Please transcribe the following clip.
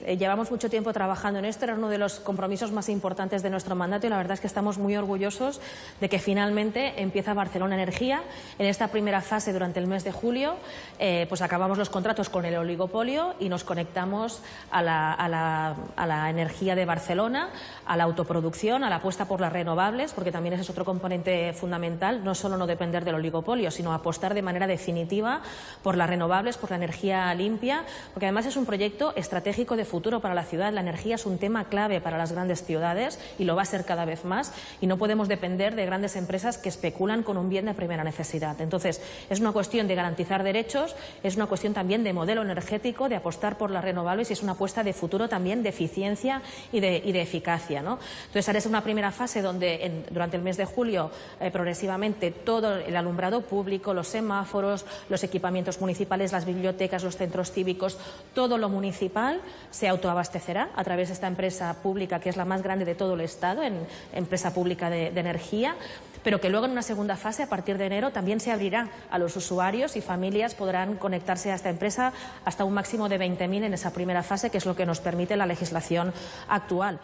Eh, llevamos mucho tiempo trabajando en esto, era uno de los compromisos más importantes de nuestro mandato y la verdad es que estamos muy orgullosos de que finalmente empieza Barcelona Energía. En esta primera fase, durante el mes de julio, eh, pues acabamos los contratos con el oligopolio y nos conectamos a la, a, la, a la, energía de Barcelona, a la autoproducción, a la apuesta por las renovables, porque también ese es otro componente fundamental, no solo no depender del oligopolio, sino apostar de manera definitiva por las renovables, por la energía limpia, porque además es un proyecto estratégico de futuro para la ciudad. La energía es un tema clave para las grandes ciudades y lo va a ser cada vez más y no podemos depender de grandes empresas que especulan con un bien de primera necesidad. Entonces, es una cuestión de garantizar derechos, es una cuestión también de modelo energético, de apostar por las renovables y es una apuesta de futuro también de eficiencia y de, eficacia. Entonces, es una primera fase donde durante el mes de julio eh, progresivamente todo el alumbrado público, los semáforos, los equipamientos municipales, las bibliotecas, los centros cívicos, todo lo municipal se autoabastecerá a través de esta empresa pública que es la más grande de todo el Estado, en empresa pública de, de energía, pero que luego en una segunda fase, a partir de enero, también se abrirá a los usuarios y familias podrán conectarse a esta empresa hasta un máximo de 20.000 en esa primera fase, que es lo que nos permite la legislación actual.